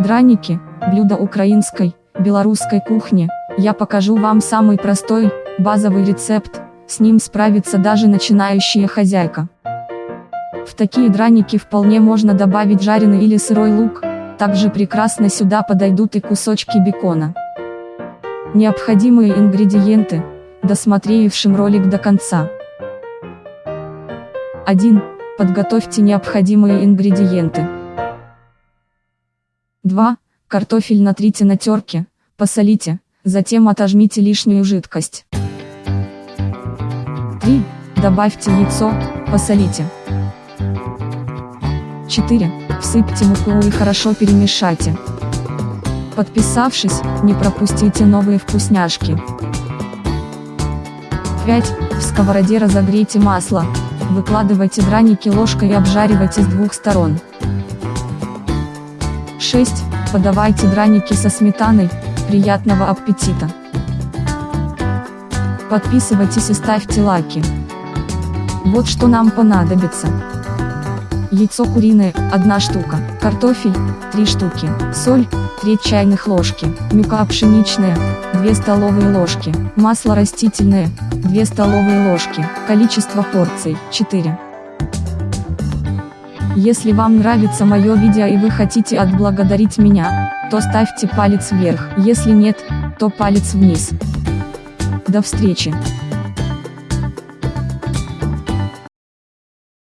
Драники – блюдо украинской, белорусской кухни. Я покажу вам самый простой, базовый рецепт, с ним справится даже начинающая хозяйка. В такие драники вполне можно добавить жареный или сырой лук, также прекрасно сюда подойдут и кусочки бекона. Необходимые ингредиенты, досмотревшим ролик до конца. 1. Подготовьте необходимые ингредиенты. 2. Картофель натрите на терке, посолите, затем отожмите лишнюю жидкость. 3. Добавьте яйцо, посолите. 4. Всыпьте муку и хорошо перемешайте. Подписавшись, не пропустите новые вкусняшки. 5. В сковороде разогрейте масло, выкладывайте драники ложкой и обжаривайте с двух сторон. 6. Подавайте драники со сметаной, приятного аппетита! Подписывайтесь и ставьте лайки. Вот что нам понадобится. Яйцо куриное, 1 штука, картофель, 3 штуки, соль, 3 чайных ложки, мука пшеничная, 2 столовые ложки, масло растительное, 2 столовые ложки, количество порций, 4. Если вам нравится мое видео и вы хотите отблагодарить меня, то ставьте палец вверх, если нет, то палец вниз. До встречи!